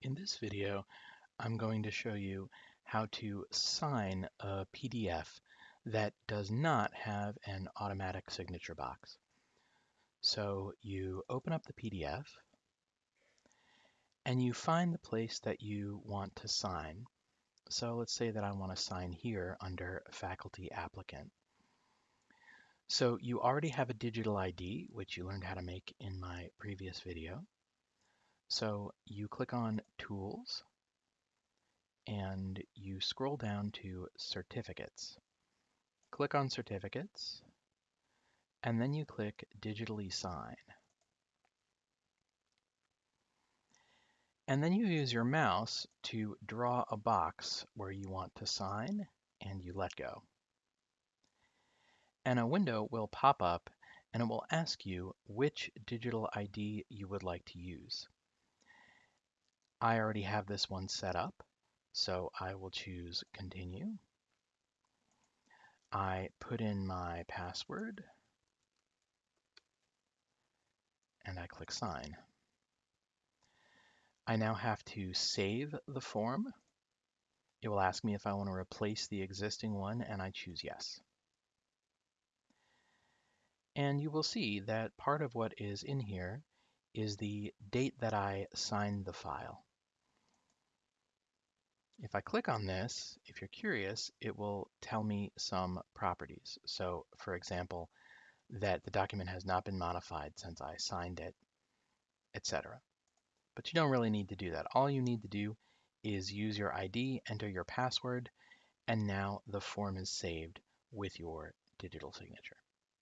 In this video, I'm going to show you how to sign a PDF that does not have an automatic signature box. So you open up the PDF and you find the place that you want to sign. So let's say that I want to sign here under faculty applicant. So you already have a digital ID, which you learned how to make in my previous video. So you click on Tools, and you scroll down to Certificates. Click on Certificates, and then you click Digitally Sign. And then you use your mouse to draw a box where you want to sign, and you let go. And a window will pop up, and it will ask you which digital ID you would like to use. I already have this one set up, so I will choose continue. I put in my password and I click sign. I now have to save the form. It will ask me if I want to replace the existing one and I choose yes. And you will see that part of what is in here is the date that I signed the file. If I click on this, if you're curious, it will tell me some properties. So for example, that the document has not been modified since I signed it, etc. But you don't really need to do that. All you need to do is use your ID, enter your password, and now the form is saved with your digital signature.